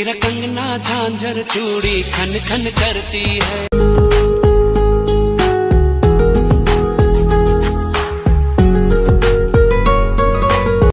तेरा कंगना झांझर चूड़ी खन खन करती है।